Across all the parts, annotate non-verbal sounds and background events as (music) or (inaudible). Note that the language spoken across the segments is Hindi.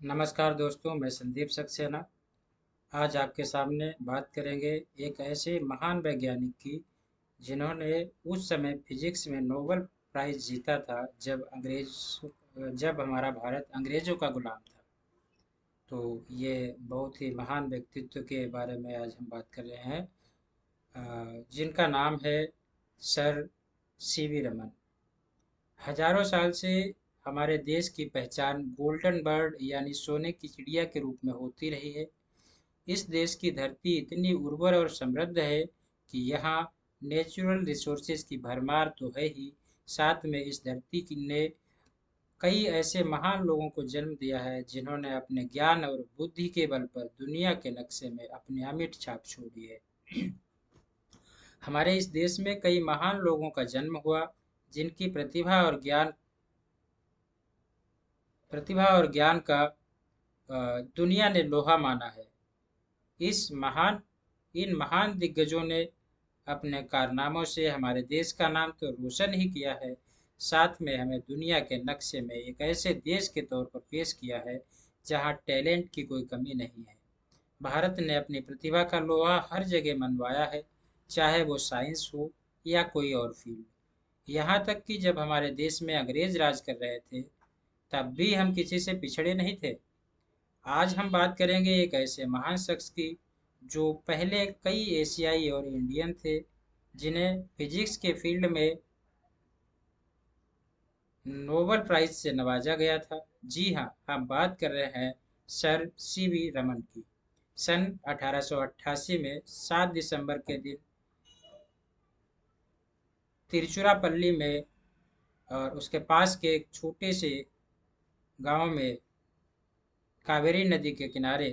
नमस्कार दोस्तों, मैं संदीप सक्सेना। आज आपके सामने बात करेंगे एक ऐसे महान वैज्ञानिक की, जिन्होंने उस समय फिजिक्स में नोबेल प्राइज़ जीता था जब अंग्रेज़, जब हमारा भारत अंग्रेज़ों का गुलाम था। तो ये बहुत ही महान व्यक्तित्व के बारे में आज हम बात कर रहे हैं। जिनका नाम है सर सी वी रमन। हज़ारों साल से हमारे देश की पहचान गोल्डन बर्ड यानी सोने की चिड़िया के रूप में होती रही है। इस देश की धरती इतनी उर्वर और समृद्ध है कि यहाँ नेचुरल रिसोर्सेज की भरमार तो है ही। साथ में इस धरती ने कई ऐसे महान लोगों को जन्म दिया है जिन्होंने अपने ज्ञान और बुद्धि के बल पर दुनिया के नक्शे में अपनी अमिट छाप छोड़ी है। हमारे इस देश में कई महान लोगों का जन्म हुआ, जिनकी प्रतिभा और ज्ञान प्रतिभा और ज्ञान का दुनिया ने लोहा माना है। इस महान, इन महान दिग्गजों ने अपने कारनामों से हमारे देश का नाम तो रोशन ही किया है। साथ में हमें दुनिया के नक्शे में एक ऐसे देश के तौर पर पेश किया है, जहाँ टैलेंट की कोई कमी नहीं है। भारत ने अपनी प्रतिभा का लोहा हर जगह मनवाया है, चाहे वो साइंस हो या कोई और फ़ील्ड। यहाँ तक कि जब हमारे देश में अंग्रेज़ राज कर रहे थे तब भी हम किसी से पिछड़े नहीं थे। आज हम बात करेंगे एक ऐसे महान शख्स की, जो पहले कई एशियाई और इंडियन थे, जिन्हें फिजिक्स के फ़ील्ड में नोबल प्राइज से नवाजा गया था। जी हाँ हम बात कर रहे हैं सर सी वी रमन की। सन 1888 में 7 दिसंबर के दिन तिरुचिरापल्ली में और उसके पास के एक छोटे से गाँव में कावेरी नदी के किनारे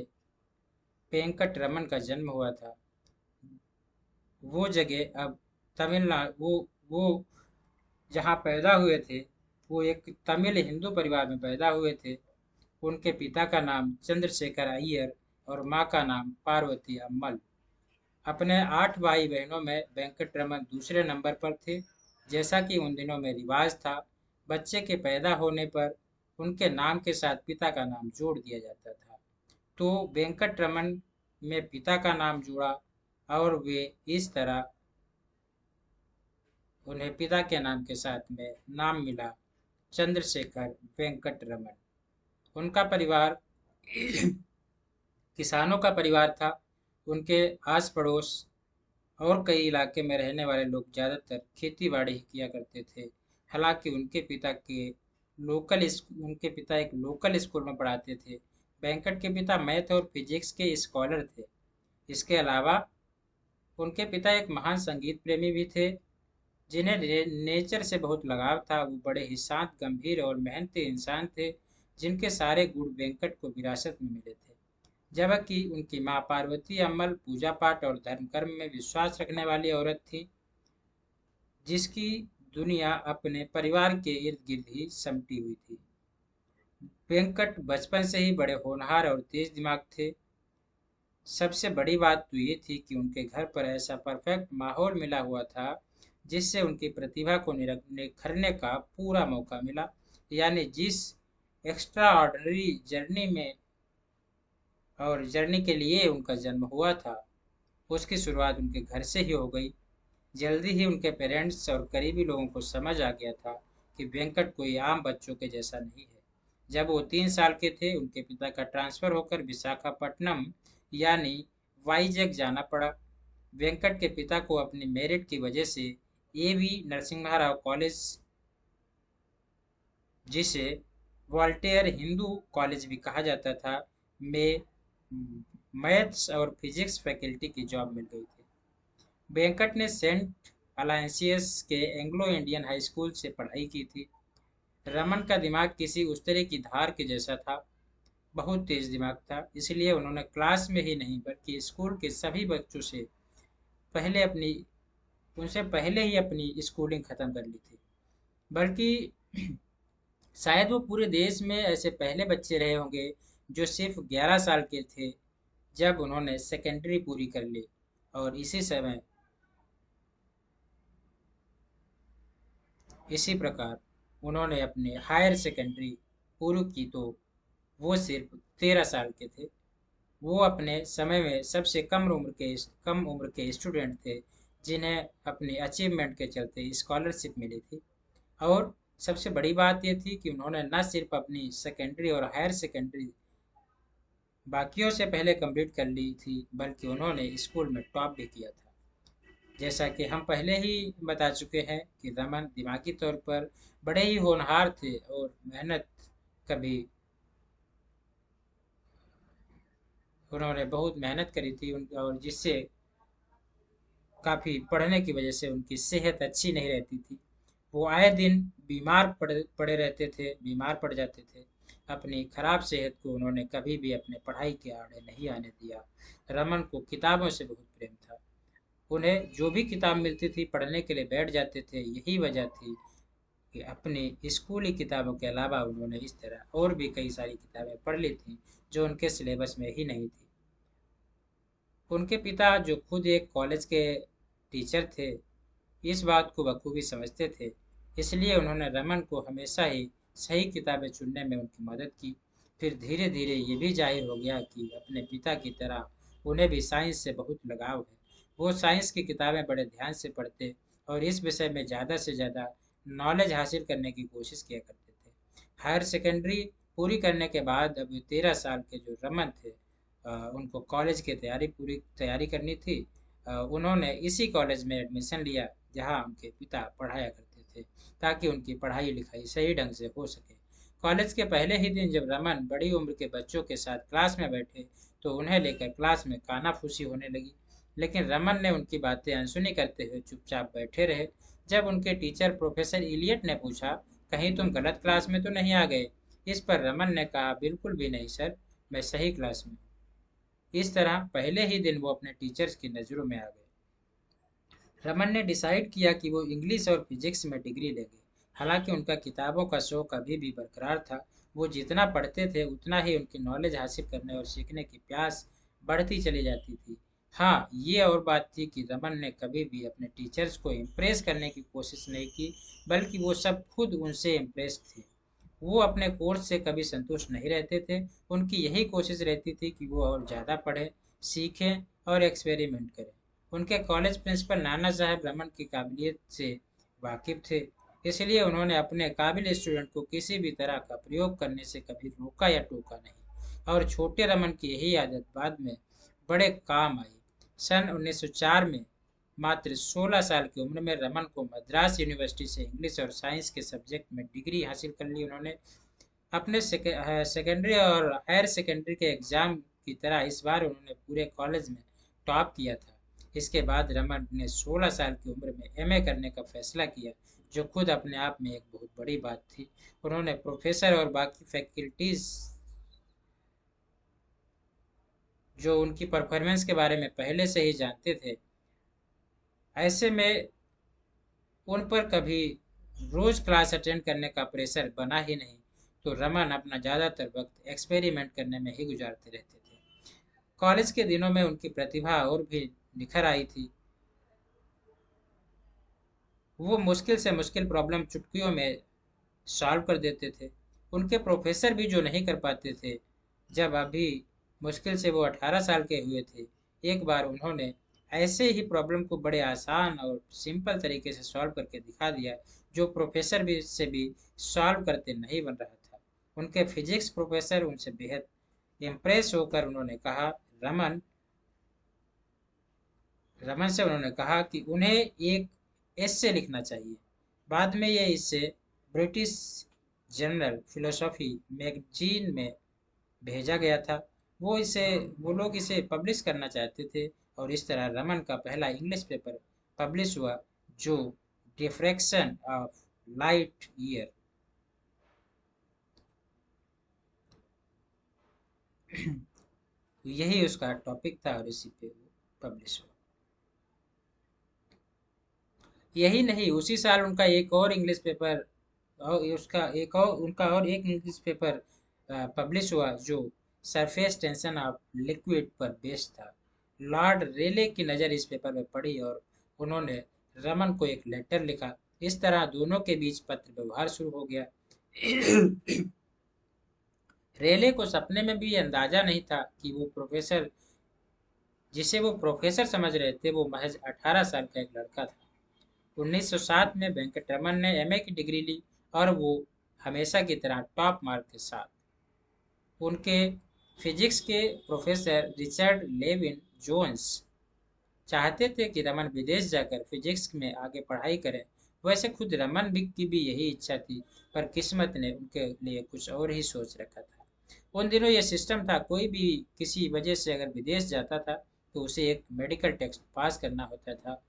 वेंकट रमन का जन्म हुआ था। वो जगह अब तमिलनाडु वो वो जहाँ पैदा हुए थे, वो एक तमिल हिंदू परिवार में पैदा हुए थे। उनके पिता का नाम चंद्रशेखर अय्यर और माँ का नाम पार्वती अम्मल अपने आठ भाई बहनों में वेंकट रमन दूसरे नंबर पर थे। जैसा कि उन दिनों में रिवाज था, बच्चे के पैदा होने पर उनके नाम के साथ पिता का नाम जोड़ दिया जाता था। तो वेंकट रमन में पिता का नाम जुड़ा और वे इस तरह उन्हें पिता के नाम के साथ में नाम मिला चंद्रशेखर वेंकट रमन उनका परिवार (clears throat) किसानों का परिवार था। उनके आस पड़ोस और कई इलाके में रहने वाले लोग ज़्यादातर खेती बाड़ी ही किया करते थे। हालाँकि उनके पिता के लोकल उनके पिता एक लोकल स्कूल में पढ़ाते थे। वेंकट के पिता मैथ और फिजिक्स के स्कॉलर थे। इसके अलावा उनके पिता एक महान संगीत प्रेमी भी थे, जिन्हें नेचर से बहुत लगाव था। वो बड़े ही शांत, गंभीर और मेहनती इंसान थे, जिनके सारे गुण वेंकट को विरासत में मिले थे। जबकि उनकी माँ पार्वती अम्मल पूजा पाठ और धर्म कर्म में विश्वास रखने वाली औरत थी, जिसकी दुनिया अपने परिवार के इर्द गिर्द ही समटी हुई थी। वेंकट बचपन से ही बड़े होनहार और तेज दिमाग थे। सबसे बड़ी बात तो ये थी कि उनके घर पर ऐसा परफेक्ट माहौल मिला हुआ था, जिससे उनकी प्रतिभा को निखरने का पूरा मौका मिला। यानी जिस एक्स्ट्रा ऑर्डनरी जर्नी में और जर्नी के लिए उनका जन्म हुआ था, उसकी शुरुआत उनके घर से ही हो गई। जल्दी ही उनके पेरेंट्स और करीबी लोगों को समझ आ गया था कि वेंकट कोई आम बच्चों के जैसा नहीं है। जब वो तीन साल के थे, उनके पिता का ट्रांसफ़र होकर विशाखापट्टनम, यानी वाईजैक जाना पड़ा। वेंकट के पिता को अपनी मेरिट की वजह से A V Narasimha Rao college, जिसे वॉल्टेयर हिंदू कॉलेज भी कहा जाता था, में मैथ्स और फिजिक्स फैकल्टी की जॉब मिल गई थी। वेंकट ने सेंट अलायंसियस के एंग्लो इंडियन हाई स्कूल से पढ़ाई की थी। रमन का दिमाग किसी उस तरह की धार के जैसा था। बहुत तेज दिमाग था, इसलिए उन्होंने क्लास में ही नहीं, बल्कि स्कूल के सभी बच्चों से पहले अपनी, उनसे पहले ही अपनी स्कूलिंग ख़त्म कर ली थी। बल्कि (clears throat) शायद वो पूरे देश में ऐसे पहले बच्चे रहे होंगे जो सिर्फ़ 11 साल के थे, जब उन्होंने सेकेंडरी पूरी कर ली। और इसी समय इसी प्रकार उन्होंने अपने हायर सेकेंडरी पूर्व की तो वो सिर्फ़ तेरह साल के थे। वो अपने समय में सबसे कम उम्र के, कम उम्र के स्टूडेंट थे, जिन्हें अपने अचीवमेंट के चलते स्कॉलरशिप मिली थी। और सबसे बड़ी बात यह थी कि उन्होंने न सिर्फ़ अपनी सेकेंडरी और हायर सेकेंडरी बाकियों से पहले कंप्लीट कर ली थी, बल्कि उन्होंने स्कूल में टॉप भी किया था। जैसा कि हम पहले ही बता चुके हैं कि रमन दिमागी तौर पर बड़े ही होनहार थे और मेहनत कभी उन्होंने बहुत मेहनत करी थी और जिससे काफ़ी पढ़ने की वजह से उनकी सेहत अच्छी नहीं रहती थी। वो आए दिन बीमार पड़े पड़े रहते थे, बीमार पड़ जाते थे। अपनी खराब सेहत को उन्होंने कभी भी अपने पढ़ाई के आड़े नहीं आने दिया। रमन को किताबों से बहुत प्रेम था। उन्हें जो भी किताब मिलती थी पढ़ने के लिए बैठ जाते थे। यही वजह थी कि अपनी स्कूली किताबों के अलावा उन्होंने इस तरह और भी कई सारी किताबें पढ़ ली थी जो उनके सिलेबस में ही नहीं थी। उनके पिता, जो खुद एक कॉलेज के टीचर थे, इस बात को बखूबी समझते थे। इसलिए उन्होंने रमन को हमेशा ही सही किताबें चुनने में उनकी मदद की। फिर धीरे धीरे ये भी ज़ाहिर हो गया कि अपने पिता की तरह उन्हें भी साइंस से बहुत लगाव है। वो साइंस की किताबें बड़े ध्यान से पढ़ते और इस विषय में ज़्यादा से ज़्यादा नॉलेज हासिल करने की कोशिश किया करते थे। हायर सेकेंडरी पूरी करने के बाद अब तेरह साल के जो रमन थे उनको कॉलेज की तैयारी पूरी तैयारी करनी थी। उन्होंने इसी कॉलेज में एडमिशन लिया, जहाँ उनके पिता पढ़ाया करते थे, ताकि उनकी पढ़ाई लिखाई सही ढंग से हो सके। कॉलेज के पहले ही दिन जब रमन बड़ी उम्र के बच्चों के साथ क्लास में बैठे तो उन्हें लेकर क्लास में कानाफूसी होने लगी। लेकिन रमन ने उनकी बातें अनसुनी करते हुए चुपचाप बैठे रहे। जब उनके टीचर प्रोफेसर इलियट ने पूछा, कहीं तुम गलत क्लास में तो नहीं आ गए? इस पर रमन ने कहा, बिल्कुल भी नहीं, सर, मैं सही क्लास में इस तरह पहले ही दिन वो अपने टीचर्स की नज़रों में आ गए। रमन ने डिसाइड किया कि वो इंग्लिश और फिजिक्स में डिग्री लेंगे। हालाँकि उनका किताबों का शौक अभी भी बरकरार था, वो जितना पढ़ते थे, उतना ही उनकी नॉलेज हासिल करने और सीखने की प्यास बढ़ती चली जाती थी। हाँ ये और बात थी कि रमन ने कभी भी अपने टीचर्स को इम्प्रेस करने की कोशिश नहीं की, बल्कि वो सब खुद उनसे इम्प्रेस थे। वो अपने कोर्स से कभी संतुष्ट नहीं रहते थे। उनकी यही कोशिश रहती थी कि वो और ज़्यादा पढ़ें, सीखें और एक्सपेरिमेंट करें। उनके कॉलेज प्रिंसिपल नाना साहब रमन की काबिलियत से वाकिफ थे। इसलिए उन्होंने अपने काबिल स्टूडेंट को किसी भी तरह का प्रयोग करने से कभी रोका या टोका नहीं। और छोटे रमन की यही आदत बाद में बड़े काम आई। सन 1904 में मात्र 16 साल की उम्र में रमन को मद्रास यूनिवर्सिटी से इंग्लिश और साइंस के सब्जेक्ट में डिग्री हासिल कर ली उन्होंने। अपने सेकेंडरी और हायर सेकेंडरी के एग्ज़ाम की तरह इस बार उन्होंने पूरे कॉलेज में टॉप किया था। इसके बाद रमन ने 16 साल की उम्र में एमए करने का फैसला किया, जो खुद अपने आप में एक बहुत बड़ी बात थी। उन्होंने प्रोफेसर और बाकी फैकल्टीज़ जो उनकी परफॉर्मेंस के बारे में पहले से ही जानते थे, ऐसे में उन पर कभी रोज़ क्लास अटेंड करने का प्रेशर बना ही नहीं। तो रमन अपना ज़्यादातर वक्त एक्सपेरिमेंट करने में ही गुजारते रहते थे। कॉलेज के दिनों में उनकी प्रतिभा और भी निखर आई थी। वो मुश्किल से मुश्किल प्रॉब्लम चुटकियों में सॉल्व कर देते थे। उनके प्रोफेसर भी जो नहीं कर पाते थे, जब अभी मुश्किल से वो अठारह साल के हुए थे। एक बार उन्होंने ऐसे ही प्रॉब्लम को बड़े आसान और सिंपल तरीके से सॉल्व करके दिखा दिया, जो प्रोफेसर भी से भी सॉल्व करते नहीं बन रहा था। उनके फिजिक्स प्रोफेसर उनसे बेहद इम्प्रेस होकर उन्होंने कहा, रमन रमन से उन्होंने कहा कि उन्हें एक एस्से लिखना चाहिए। बाद में ये इससे ब्रिटिश जनरल फिलोसॉफी मैगजीन में भेजा गया था। वो इसे, वो लोग इसे पब्लिश करना चाहते थे और इस तरह रमन का पहला इंग्लिश पेपर पब्लिश हुआ, जो डिफ्रैक्शन ऑफ़ लाइट ईयर यही उसका टॉपिक था और इसी पे पब्लिश हुआ। यही नहीं, उसी साल उनका एक और इंग्लिश पेपर और उसका एक और, उनका और एक इंग्लिश पेपर पब्लिश हुआ, जो सरफेस टेंशन ऑफ़ लिक्विड पर बेस्ड था। लॉर्ड रेले की नज़र इस पेपर में पड़ी और उन्होंने रमन को एक लेटर लिखा। इस तरह दोनों के बीच पत्र व्यवहार शुरू हो गया। रेले को सपने में भी अंदाज़ा नहीं था कि वो प्रोफेसर, जिसे वो प्रोफेसर समझ रहे थे, वो महज 18 साल का एक लड़का था। 1907 में वेंकट रमन ने एमए की डिग्री ली और वो हमेशा की तरह टॉप मार्क के साथ उनके फिजिक्स के प्रोफेसर रिचर्ड लेविन जोन्स चाहते थे कि रमन विदेश जाकर फिजिक्स में आगे पढ़ाई करें। वैसे खुद रमन भी की भी यही इच्छा थी, पर किस्मत ने उनके लिए कुछ और ही सोच रखा था। उन दिनों यह सिस्टम था, कोई भी किसी वजह से अगर विदेश जाता था तो उसे एक मेडिकल टेस्ट पास करना होता था।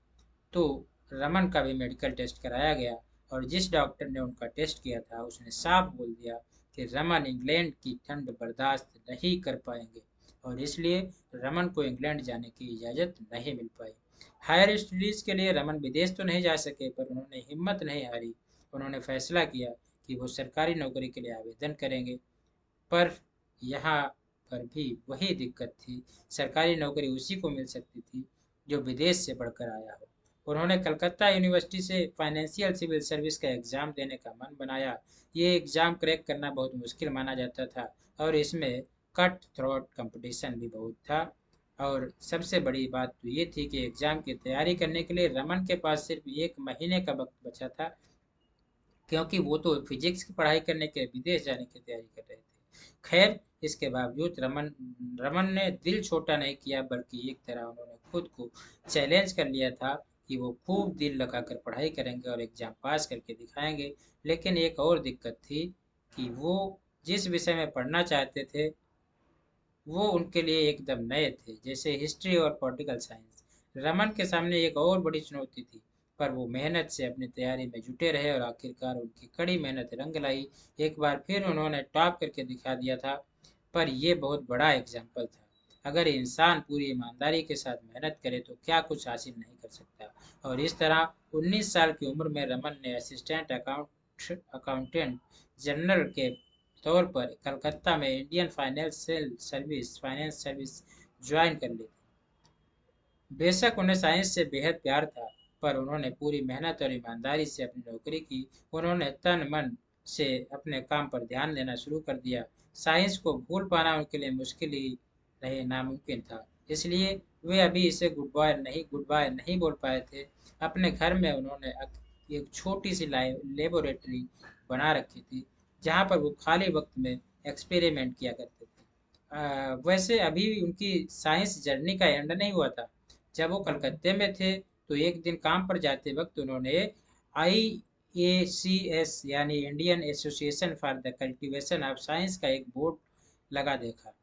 तो रमन का भी मेडिकल टेस्ट कराया गया, और जिस डॉक्टर ने उनका टेस्ट किया था, उसने साफ़ बोल दिया कि रमन इंग्लैंड की ठंड बर्दाश्त नहीं कर पाएँगे और इसलिए रमन को इंग्लैंड जाने की इजाज़त नहीं मिल पाई। हायर स्टडीज़ के लिए रमन विदेश तो नहीं जा सके, पर उन्होंने हिम्मत नहीं हारी। उन्होंने फैसला किया कि वो सरकारी नौकरी के लिए आवेदन करेंगे। पर यहाँ पर भी वही दिक्कत थी। सरकारी नौकरी उसी को मिल सकती थी जो विदेश से पढ़कर आया हो। उन्होंने कलकत्ता यूनिवर्सिटी से फाइनेंशियल सिविल सर्विस का एग्ज़ाम देने का मन बनाया। ये एग्ज़ाम क्रैक करना बहुत मुश्किल माना जाता था और इसमें कट थ्रोट कंपटीशन भी बहुत था। और सबसे बड़ी बात तो ये थी कि एग्ज़ाम की तैयारी करने के लिए रमन के पास सिर्फ़ एक महीने का वक्त बचा था, क्योंकि वो तो फिजिक्स की पढ़ाई करने के विदेश जाने की तैयारी कर रहे थे। खैर, इसके बावजूद रमन रमन ने दिल छोटा नहीं किया, बल्कि एक तरह उन्होंने खुद को चैलेंज कर लिया था। कि वो खूब दिल लगाकर पढ़ाई करेंगे और एग्ज़ाम पास करके दिखाएँगे। लेकिन एक और दिक्कत थी कि वो जिस विषय में पढ़ना चाहते थे, वो उनके लिए एकदम नए थे, जैसे हिस्ट्री और पॉलिटिकल साइंस रमन के सामने एक और बड़ी चुनौती थी, पर वो मेहनत से अपनी तैयारी में जुटे रहे और आखिरकार उनकी कड़ी मेहनत रंग लाई। एक बार फिर उन्होंने टॉप करके दिखा दिया था, पर यह बहुत बड़ा एग्ज़ाम्पल था। अगर इंसान पूरी ईमानदारी के साथ मेहनत करे तो क्या कुछ हासिल नहीं कर सकता? और इस तरह 19 साल की उम्र में रमन ने असिस्टेंट अकाउंट अकाउंटेंट जनरल के तौर पर कलकत्ता में Indian financial service finance service join कर ली बेशक उन्हें साइंस से बेहद प्यार था, पर उन्होंने पूरी मेहनत और ईमानदारी से अपनी नौकरी की। उन्होंने तन मन से अपने काम पर ध्यान देना शुरू कर दिया। साइंस को भूल पाना उनके लिए मुश्किल ही रहे नामुमकिन था। इसलिए वे अभी इसे गुड बाय नहीं गुड बाय नहीं बोल पाए थे। अपने घर में उन्होंने एक छोटी सी लेबोरेटरी बना रखी थी, जहाँ पर वो खाली वक्त में एक्सपेरिमेंट किया करते थे। वैसे अभी उनकी साइंस जर्नी का एंड नहीं हुआ था। जब वो कलकत्ते में थे तो एक दिन काम पर जाते वक्त उन्होंने आई ए सी एस यानी Indian association for the cultivation of science का एक बोर्ड लगा देखा।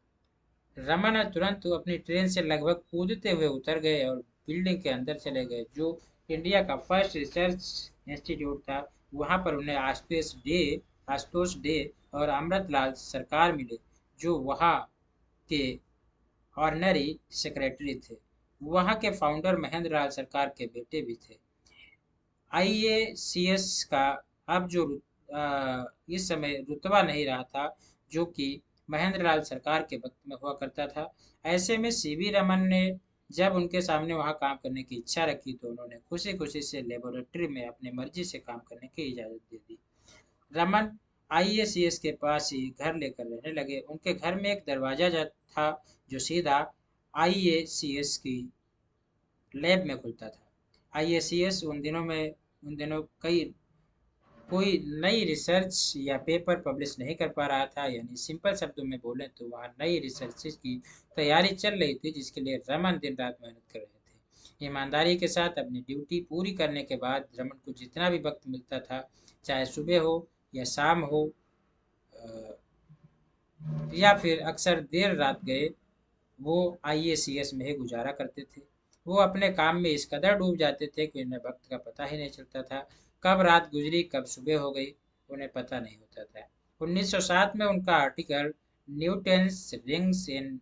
रमन तुरंत अपनी ट्रेन से लगभग कूदते हुए उतर गए और बिल्डिंग के अंदर चले गए जो इंडिया का फ़र्स्ट रिसर्च इंस्टीट्यूट था। वहाँ पर उन्हें आशुतोष डे आशुतोष डे और अमृतलाल सरकार मिले जो वहाँ के ऑर्डनरी सेक्रेटरी थे। वहाँ के फाउंडर महेंद्र लाल सरकार के बेटे भी थे। आईएसीएस का अब जो आ, इस समय रुतबा नहीं रहा था जो कि महेंद्र लाल सरकार के वक्त में हुआ करता था। ऐसे में सीवी रमन ने जब उनके सामने वहाँ काम करने की इच्छा रखी तो उन्होंने खुशी खुशी से लेबोरेटरी में अपनी मर्ज़ी से काम करने की इजाज़त दे दी। रमन आईएसीएस के पास ही घर लेकर रहने लगे। उनके घर में एक दरवाज़ा था, जो सीधा आईएसीएस की लैब में खुलता था। आईएसीएस उन दिनों में, उन दिनों कई कोई नई रिसर्च या पेपर पब्लिश नहीं कर पा रहा था, यानी सिंपल शब्दों में बोलें तो वहाँ नई रिसर्च की तैयारी चल रही थी, जिसके लिए रमन दिन रात मेहनत कर रहे थे। ईमानदारी के साथ अपनी ड्यूटी पूरी करने के बाद रमन को जितना भी वक्त मिलता था, चाहे सुबह हो या शाम हो या फिर अक्सर देर रात गए, वो आईएसीएस में ही गुजारा करते थे। वो अपने काम में इस कदर डूब जाते थे कि उन्हें वक्त का पता ही नहीं चलता था कब रात गुजरी, कब सुबह हो गई, उन्हें पता नहीं होता था। 1907 में उनका article Newton's rings in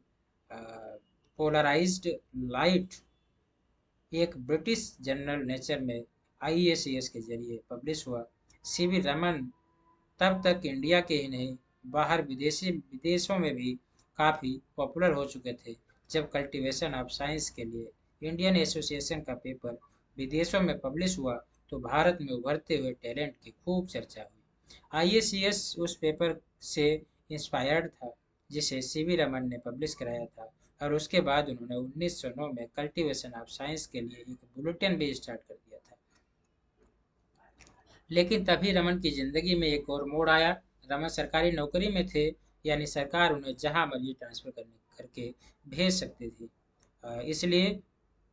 polarised light एक ब्रिटिश जर्नल नेचर में आईएसीएस के ज़रिए पब्लिश हुआ। सीवी रमन, तब तक इंडिया के ही नहीं, बाहर विदेशी, विदेशों में भी काफ़ी पॉपुलर हो चुके थे, जब कल्टीवेशन ऑफ़ साइंस के लिए इंडियन एसोसिएशन का पेपर विदेशों में पब्लिश हुआ। तो भारत में उभरते हुए टैलेंट की खूब चर्चा हुई। आई उस पेपर से इंस्पायर्ड था, जिसे सी वी रमन ने पब्लिश कराया था और उसके बाद उन्होंने 1909 में कल्टीवेशन ऑफ़ साइंस के लिए एक बुलेटिन भी स्टार्ट कर दिया था। लेकिन तभी रमन की ज़िंदगी में एक और मोड़ आया। रमन सरकारी नौकरी में थे, यानी सरकार उन्हें जहाँ मर्ज़ी ट्रांसफ़र करने, करके भेज सकती थी। इसलिए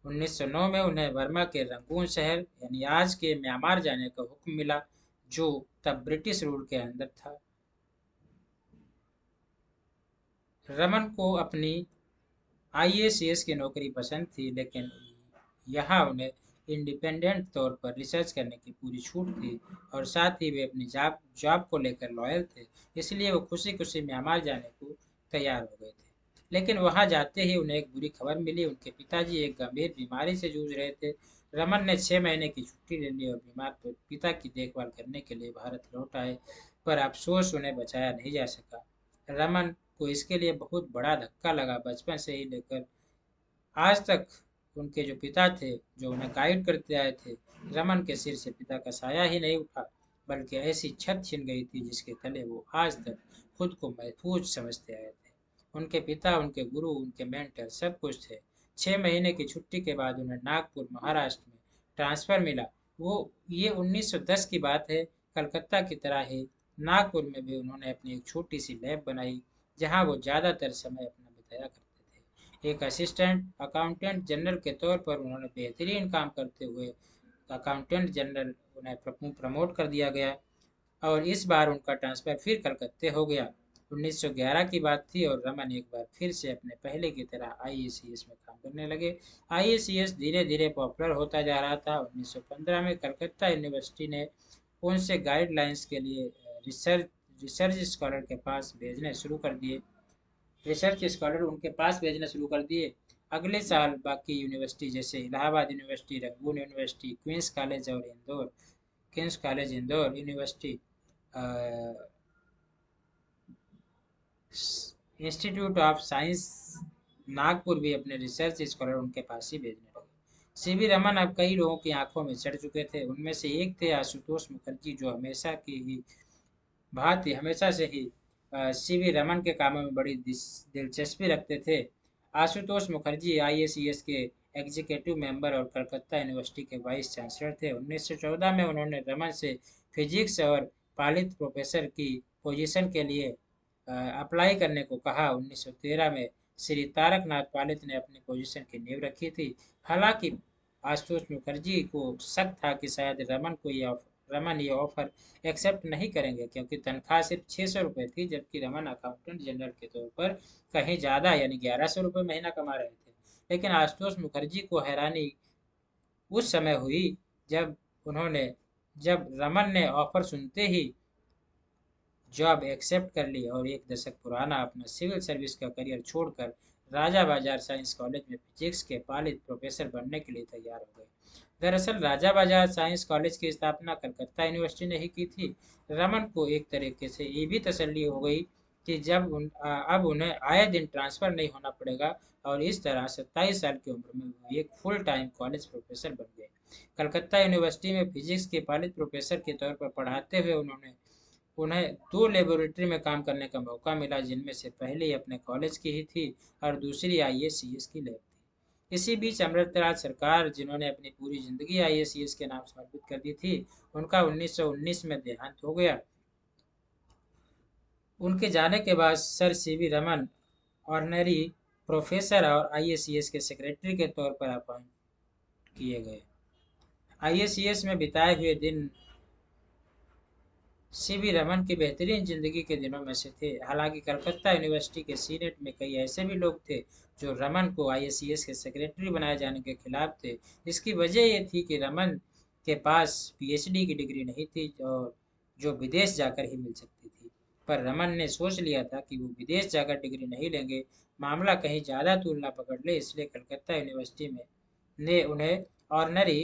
1909 में उन्हें बर्मा के रंगून शहर, यानी आज के म्यांमार जाने का हुक्म मिला, जो तब ब्रिटिश रूल के अंदर था। रमन को अपनी आईएएस की नौकरी पसंद थी, लेकिन यहाँ उन्हें इंडिपेंडेंट तौर पर रिसर्च करने की पूरी छूट थी और साथ ही वे अपनी जॉब जॉब को लेकर लॉयल थे, इसलिए वो खुशी खुशी म्यांमार जाने को तैयार हो गए थे। लेकिन वहाँ जाते ही उन्हें एक बुरी खबर मिली। उनके पिताजी एक गंभीर बीमारी से जूझ रहे थे। रमन ने छः महीने की छुट्टी ले ली और बीमार पिता की देखभाल करने के लिए भारत लौट आए, पर अफसोस उन्हें बचाया नहीं जा सका। रमन को इसके लिए बहुत बड़ा धक्का लगा। बचपन से ही लेकर आज तक उनके जो पिता थे, जो उन्हें गाइड करते आए थे, रमन के सिर से पिता का साया ही नहीं उठा, बल्कि ऐसी छत छिन गई थी जिसके तले वो आज तक खुद को महफूज समझते आए थे। उनके पिता, उनके गुरु, उनके मेंटर सब कुछ थे। छः महीने की छुट्टी के बाद उन्हें नागपुर, महाराष्ट्र में ट्रांसफ़र मिला। वो, ये 1910 की बात है। कलकत्ता की तरह ही नागपुर में भी उन्होंने अपनी एक छोटी सी लैब बनाई, जहाँ वो ज़्यादातर समय अपना बिताया करते थे। एक असिस्टेंट अकाउंटेंट जनरल के तौर पर उन्होंने बेहतरीन काम करते हुए अकाउंटेंट जनरल उन्हें प्रमोट कर दिया गया। और इस बार उनका ट्रांसफ़र फिर कलकत्ते हो गया। 1911 की बात थी और रमन एक बार फिर से अपने पहले की तरह आई में काम करने लगे। आई धीरे धीरे पॉपुलर होता जा रहा था। 1915 में कलकत्ता यूनिवर्सिटी ने उनसे गाइडलाइंस के लिए रिसर्च रिसर्च स्कॉलर के पास भेजने शुरू कर दिए? रिसर्च स्कॉलर उनके पास भेजने शुरू कर दिए। अगले साल बाकी यूनिवर्सिटी जैसे Allahabad university Rangoon university Queen's college और Indore Queen's college Indore university institute of science Nagpur भी अपने रिसर्च स्कॉलर उनके पास ही भेजने लगे। सी वी रमन, अब कई लोगों की आँखों में चढ़ चुके थे। उनमें से एक थे आशुतोष मुखर्जी, जो हमेशा की ही भांति, हमेशा से ही सी वी रमन के कामों में बड़ी दिलचस्पी रखते थे। आशुतोष मुखर्जी आई के एग्जीक्यूटिव मेंबर और कलकत्ता यूनिवर्सिटी के वाइस चांसलर थे। 1914 में उन्होंने रमन से फिजिक्स और पालित प्रोफेसर की पोजीशन के लिए अप्लाई करने को कहा। 1913 में श्री तारक नाथ पालित ने अपनी पोजीशन की नींव रखी थी। हालाँकि आशुतोष मुखर्जी को शक था कि शायद रमन को ये रमन ये ऑफ़र एक्सेप्ट नहीं करेंगे, क्योंकि तनख्वाह सिर्फ़ छः सौ रुपये थी, जबकि रमन अकाउंटेंट जनरल के तौर पर कहीं ज़्यादा, यानी ग्यारह सौ रुपये महीना कमा रहे थे। लेकिन आशुतोष मुखर्जी को हैरानी उस समय हुई जब उन्होंने, जब रमन ने ऑफ़र सुनते ही जॉब एक्सेप्ट कर ली और एक दशक पुराना अपना सिविल सर्विस का करियर छोड़कर राजा बाज़ार साइंस कॉलेज में फिजिक्स के पालित प्रोफेसर बनने के लिए तैयार हो गए। दरअसल राजा बाज़ार साइंस कॉलेज की स्थापना कलकत्ता यूनिवर्सिटी ने ही की थी। रमन को एक तरीके से ये भी तसल्ली हो गई कि जब उन, आ, अब उन्हें आए दिन ट्रांसफ़र नहीं होना पड़ेगा और इस तरह सत्ताईस साल की उम्र में वो एक फुल टाइम कॉलेज प्रोफेसर बन गए। कलकत्ता यूनिवर्सिटी में फिजिक्स के पालित प्रोफेसर के तौर पर पढ़ाते हुए उन्होंने उन्हें दो लेबोरेटरी में काम करने का मौका मिला, जिनमें से पहली अपने कॉलेज की ही थी और दूसरी आई की लैब थी। इसी बीच अमृतराज सरकार, जिन्होंने अपनी पूरी ज़िंदगी आई के नाम समर्पित कर दी थी, उनका 1919 में देहांत हो गया। उनके जाने के बाद sir C V Raman honorary professor और आई के सेक्रेटरी के तौर पर अपॉइंट किए गए। आई में बिताए हुए दिन सी वी रमन की बेहतरीन ज़िंदगी के दिनों में से थे। हालाँकि कलकत्ता यूनिवर्सिटी के सीनेट में कई ऐसे भी लोग थे जो रमन को आईएससीएस के सेक्रेटरी बनाए जाने के खिलाफ थे। इसकी वजह ये थी कि रमन के पास पीएचडी की डिग्री नहीं थी और जो विदेश जाकर ही मिल सकती थी। पर रमन ने सोच लिया था कि वो विदेश जाकर डिग्री नहीं लेंगे। मामला कहीं ज़्यादा तुलना पकड़ ले, इसलिए कलकत्ता यूनिवर्सिटी में ने उन्हें ऑर्नरी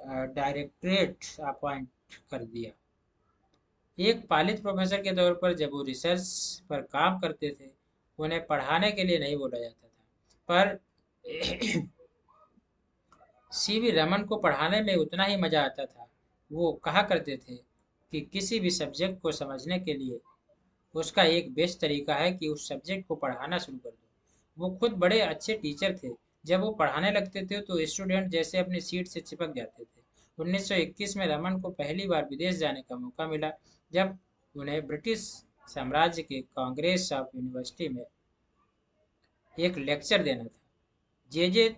डायरेक्टरेट अपॉइंट कर दिया। एक पालित प्रोफेसर के तौर पर जब वो रिसर्च पर काम करते थे, उन्हें पढ़ाने के लिए नहीं बोला जाता था। पर (clears throat) सी वी रमन को पढ़ाने में उतना ही मज़ा आता था। वो कहा करते थे कि किसी भी सब्जेक्ट को समझने के लिए उसका एक बेस्ट तरीका है कि उस सब्जेक्ट को पढ़ाना शुरू कर दो। वो खुद बड़े अच्छे टीचर थे। जब वो पढ़ाने लगते थे तो स्टूडेंट जैसे अपनी सीट से चिपक जाते थे। 1921 में रमन को पहली बार विदेश जाने का मौका मिला। जब उन्हें ब्रिटिश साम्राज्य के कांग्रेस ऑफ़ यूनिवर्सिटी में एक लेक्चर देना था जे जे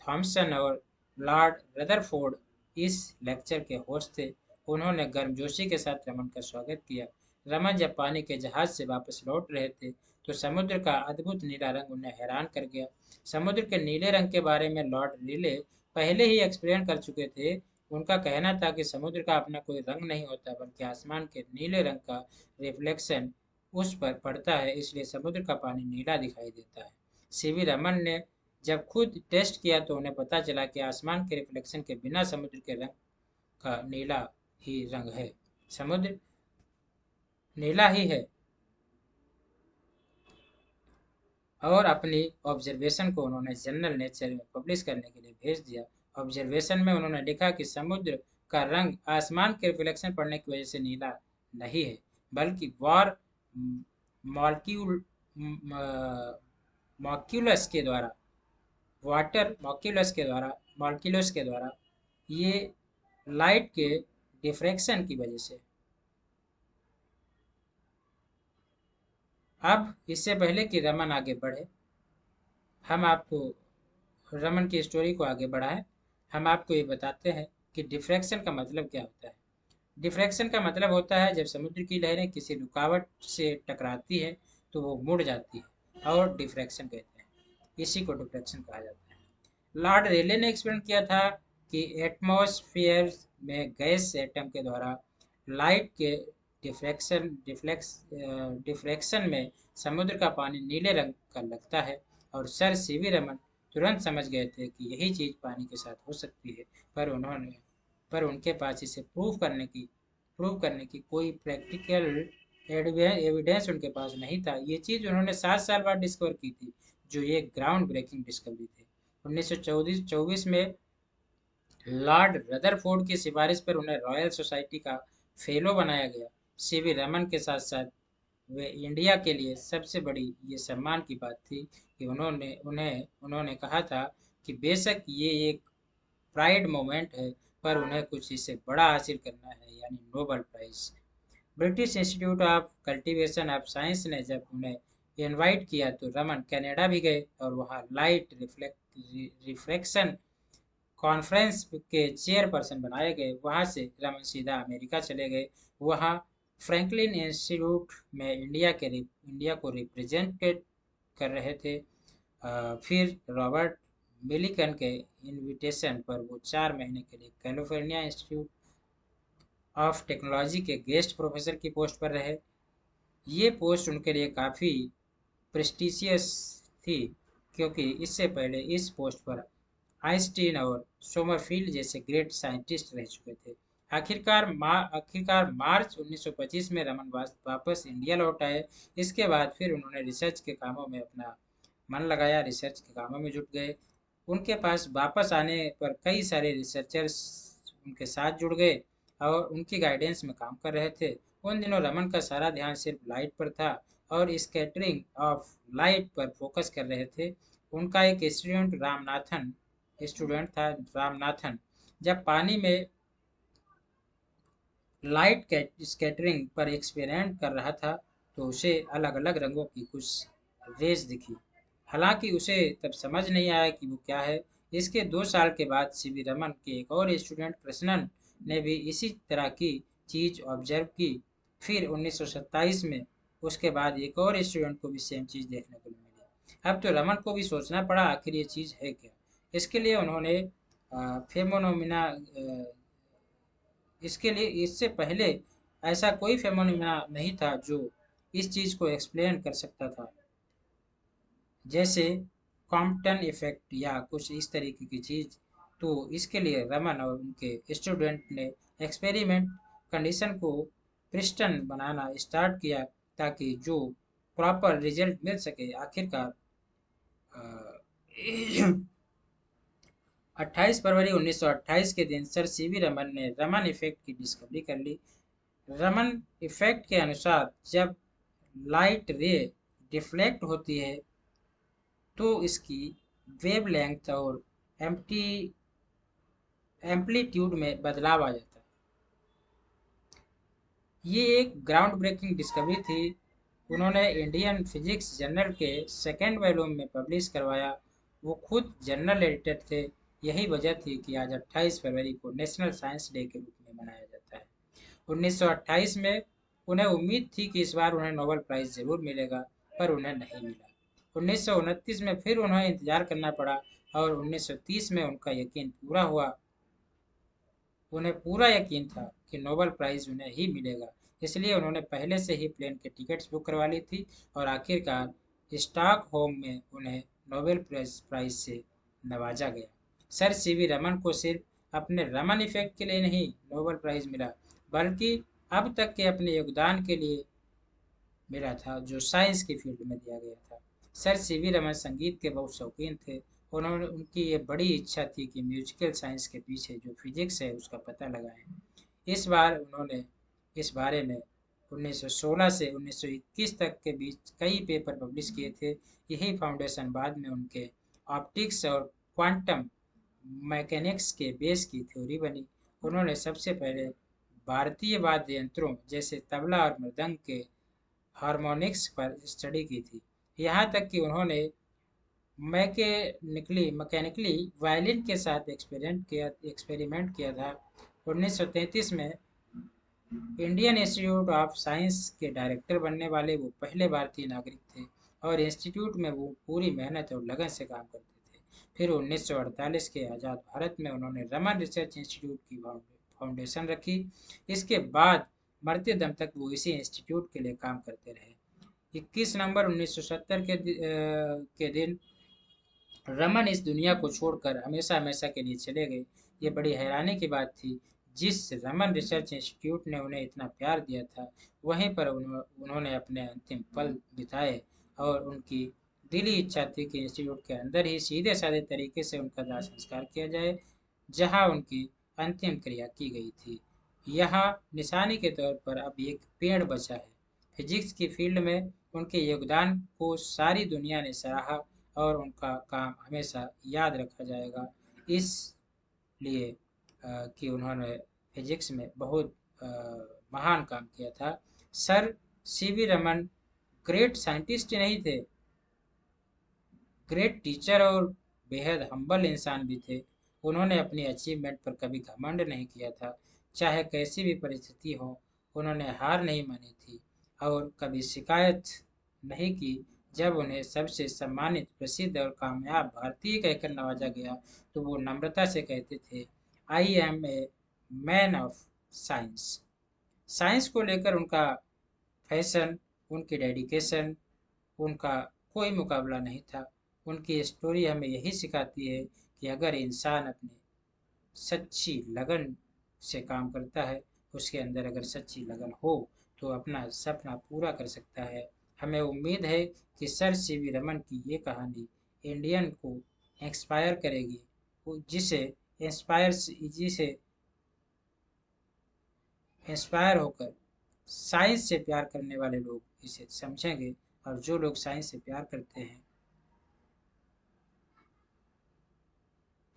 थॉमसन और लॉर्ड रदरफोर्ड इस लेक्चर के होस्ट थे। उन्होंने गर्मजोशी के साथ रमन का स्वागत किया। रमन जब पानी के जहाज़ से वापस लौट रहे थे तो समुद्र का अद्भुत नीला रंग उन्हें हैरान कर गया। समुद्र के नीले रंग के बारे में लॉर्ड रिले पहले ही एक्सप्लेन कर चुके थे उनका कहना था कि समुद्र का अपना कोई रंग नहीं होता, बल्कि आसमान के नीले रंग का रिफ्लेक्शन उस पर पड़ता है, इसलिए समुद्र का पानी नीला दिखाई देता है। सीवी रमन ने जब खुद टेस्ट किया तो उन्हें पता चला कि आसमान के रिफ्लेक्शन के बिना समुद्र के रंग का नीला ही रंग है। समुद्र नीला ही है। और अपनी ऑब्जर्वेशन को उन्होंने जनरल नेचर में पब्लिश करने के लिए भेज दिया। ऑब्जर्वेशन में उन्होंने लिखा कि समुद्र का रंग आसमान के रिफ्लेक्शन पड़ने की वजह से नीला नहीं है, बल्कि वॉर मॉलिक्यूल मॉक्यूलस के द्वारा वाटर मॉक्यूलस के द्वारा मॉलिक्यूलस के द्वारा ये लाइट के डिफ्रैक्शन की वजह से। अब इससे पहले कि रमन आगे बढ़े, हम आपको रमन की स्टोरी को आगे बढ़ाएँ। हम आपको ये बताते हैं कि डिफ्रैक्शन का मतलब क्या होता है। डिफ्रैक्शन का मतलब होता है जब समुद्र की लहरें किसी रुकावट से टकराती है तो वो मुड़ जाती है और डिफ्रैक्शन कहते हैं। इसी को डिफ्रैक्शन कहा जाता है। लॉर्ड रेले ने एक्सप्लेन किया था कि एटमॉस्फेयर में गैस एटम के द्वारा लाइट के डिफ्रैक्शन डिफ्लेक्स डिफ्रैक्शन में समुद्र का पानी नीले रंग का लगता है और सर सी वी रमन तुरंत समझ गए थे कि यही चीज़ पानी के साथ हो सकती है, पर उन्होंने, पर उनके पास इसे प्रूव करने की प्रूव करने की कोई प्रैक्टिकल एविडेंस उनके पास नहीं था। ये चीज़ उन्होंने सात साल बाद डिस्कवर की थी, जो ये ग्राउंड ब्रेकिंग डिस्कवरी थी। उन्नीस सौ चौबीस में लॉर्ड रदरफोर्ड की सिफारिश पर उन्हें रॉयल सोसाइटी का फेलो बनाया गया। सी वी रमन के साथ साथ वे इंडिया के लिए सबसे बड़ी ये सम्मान की बात थी कि उन्होंने, उन्हें, उन्होंने कहा था कि बेशक ये एक प्राइड मोमेंट है, पर उन्हें कुछ इससे बड़ा हासिल करना है, यानी Nobel prize. British institute of cultivation of science ने जब उन्हें इनवाइट किया तो रमन कनाडा भी गए और वहाँ लाइट रिफ्लेक्ट रिफ्लेक्शन कॉन्फ्रेंस के चेयरपर्सन बनाए गए। वहाँ से रमन सीधा अमेरिका चले गए। वहाँ फ्रैंकलिन इंस्टीट्यूट में इंडिया के इंडिया को रिप्रेजेंटेड कर रहे थे। फिर रॉबर्ट मिलिकन के इनविटेशन पर वो चार महीने के लिए कैलिफ़ोर्निया इंस्टीट्यूट ऑफ़ टेक्नोलॉजी के गेस्ट प्रोफेसर की पोस्ट पर रहे। ये पोस्ट उनके लिए काफ़ी प्रेस्टिशियस थी, क्योंकि इससे पहले इस पोस्ट पर आइंस्टीन और सोमरफील्ड जैसे ग्रेट साइंटिस्ट रह चुके थे। आखिरकार मा, आखिरकार मार्च 1925 में रमन वापस इंडिया लौट आए। इसके बाद फिर उन्होंने रिसर्च के कामों में अपना मन लगाया रिसर्च के कामों में जुट गए। उनके पास वापस आने पर कई सारे रिसर्चर्स उनके साथ जुड़ गए और उनकी गाइडेंस में काम कर रहे थे। उन दिनों रमन का सारा ध्यान सिर्फ़ लाइट पर था और स्कैटरिंग ऑफ़ लाइट पर फोकस कर रहे थे। उनका एक स्टूडेंट रामनाथन स्टूडेंट था रामनाथन। जब पानी में लाइट स्कैटरिंग पर एक्सपेरिमेंट कर रहा था तो उसे अलग अलग रंगों की कुछ रेस दिखी। हालाँकि उसे तब समझ नहीं आया कि वो क्या है। इसके दो साल के बाद सी रमन के एक और स्टूडेंट कृष्णन ने भी इसी तरह की चीज़ ऑब्ज़र्व की। फिर 1927 में उसके बाद एक और स्टूडेंट को भी सेम चीज़ देखने को मिली। अब तो रमन को भी सोचना पड़ा आखिर ये चीज़ है क्या? इसके लिए उन्होंने फेमोनोमिना इसके लिए इससे पहले ऐसा कोई फेमोनोमिना नहीं था जो इस चीज़ को एक्सप्लेन कर सकता था। जैसे कॉम्पटन इफ़ेक्ट या कुछ इस तरीके की चीज़। तो इसके लिए रमन और उनके स्टूडेंट ने एक्सपेरिमेंट कंडीशन को प्रिस्टन बनाना स्टार्ट किया ताकि जो प्रॉपर रिज़ल्ट मिल सके आखिरकार 28 फरवरी 1928 के दिन सर सी वी रमन ने रमन इफ़ेक्ट की डिस्कवरी कर ली। रमन इफ़ेक्ट के अनुसार जब लाइट रे डिफ्लेक्ट होती है तो इसकी वेवलेंथ और एम्प्टी एम्पलीट्यूड में बदलाव आ जाता है। ये एक ग्राउंड ब्रेकिंग डिस्कवरी थी। उन्होंने इंडियन फिजिक्स जर्नल के सेकेंड वॉल्यूम में पब्लिश करवाया। वो खुद जर्नल एडिटर थे। यही वजह थी कि आज 28 फरवरी को नेशनल साइंस डे के रूप में मनाया जाता है। 1928 में उन्हें उम्मीद थी कि इस बार उन्हें नोबेल प्राइज़ ज़रूर मिलेगा, पर उन्हें नहीं मिला। उन्नीस सौ उनतीस में फिर उन्हें इंतज़ार करना पड़ा और 1930 में उनका यकीन पूरा हुआ। उन्हें पूरा यकीन था कि नोबेल प्राइज़ उन्हें ही मिलेगा, इसलिए उन्होंने पहले से ही प्लेन के टिकट्स बुक करवा ली थी और आखिरकार स्टॉक होम में उन्हें नोबेल प्राइज़ से नवाजा गया। सर सी वी रमन को सिर्फ़ अपने रमन इफ़ेक्ट के लिए नहीं, नोबल प्राइज़ मिला, बल्कि अब तक के अपने योगदान के लिए मिला था, जो साइंस की फ़ील्ड में दिया गया था। सर सी वी रमन संगीत के बहुत शौकीन थे। उन्होंने, उनकी ये बड़ी इच्छा थी कि म्यूजिकल साइंस के पीछे जो फिजिक्स है उसका पता लगाएँ। इस बार उन्होंने, इस बारे में 1916 से 1921 तक के बीच कई पेपर पब्लिश किए थे। यही फाउंडेशन बाद में उनके ऑप्टिक्स और क्वांटम मैकेनिक्स के बेस की थ्योरी बनी। उन्होंने सबसे पहले भारतीय वाद्य यंत्रों जैसे तबला और मृदंग के हारमोनिक्स पर स्टडी की थी। यहाँ तक कि उन्होंने मैकेनिकली मैकेनिकली वायलिन के साथ एक्सपेरिमेंट किया एक्सपेरिमेंट किया था। 1933 में इंडियन इंस्टीट्यूट ऑफ़ साइंस के डायरेक्टर बनने वाले वो पहले भारतीय नागरिक थे और इंस्टीट्यूट में वो पूरी मेहनत और लगन से काम करते फिर 1948 के आज़ाद भारत में उन्होंने रमन रिसर्च इंस्टीट्यूट की फाउंडेशन रखी। इसके बाद मरते दम तक वो इसी इंस्टीट्यूट के लिए काम करते रहे। 21 नवंबर 1970 के के दिन रमन इस दुनिया को छोड़कर हमेशा हमेशा के लिए चले गए। ये बड़ी हैरानी की बात थी। जिस रमन रिसर्च इंस्टीट्यूट ने उन्हें इतना प्यार दिया था, वहीं पर उन्होंने अपने अंतिम पल बिताए और उनकी दिली इच्छा थी कि इंस्टीट्यूट के अंदर ही सीधे साधे तरीके से उनका दाह संस्कार किया जाए, जहाँ उनकी अंतिम क्रिया की गई थी। यहाँ निशानी के तौर पर अब एक पेड़ बचा है। फिजिक्स की फ़ील्ड में उनके योगदान को सारी दुनिया ने सराहा और उनका काम हमेशा याद रखा जाएगा। इसलिए कि उन्होंने फिजिक्स में बहुत महान काम किया था। Sir C V Raman, great scientist नहीं थे। ग्रेट टीचर और बेहद हम्बल इंसान भी थे। उन्होंने अपनी अचीवमेंट पर कभी घमंड नहीं किया था। चाहे कैसी भी परिस्थिति हो, उन्होंने हार नहीं मानी थी और कभी शिकायत नहीं की। जब उन्हें सबसे सम्मानित, प्रसिद्ध और कामयाब भारतीय कहकर नवाजा गया तो वो नम्रता से कहते थे I am a man of science science को लेकर उनका फ़ैशन उनकी डेडिकेशन उनका कोई मुकाबला नहीं था। उनकी स्टोरी हमें यही सिखाती है कि अगर इंसान अपने सच्ची लगन से काम करता है, उसके अंदर अगर सच्ची लगन हो तो अपना सपना पूरा कर सकता है। हमें उम्मीद है कि सर सी वी रमन की ये कहानी इंडियन को इंस्पायर करेगी जिसे इंस्पायर जिसे इंस्पायर होकर साइंस से प्यार करने वाले लोग इसे समझेंगे और जो लोग साइंस से प्यार करते हैं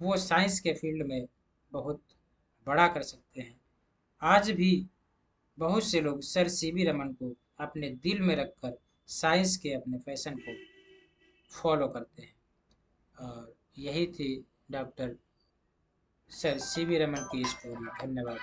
वो साइंस के फ़ील्ड में बहुत बड़ा कर सकते हैं। आज भी बहुत से लोग सर सी वी रमन को अपने दिल में रखकर साइंस के अपने फ़ैशन को फॉलो करते हैं। और यही थी doctor sir C V Raman की स्टोरी धन्यवाद।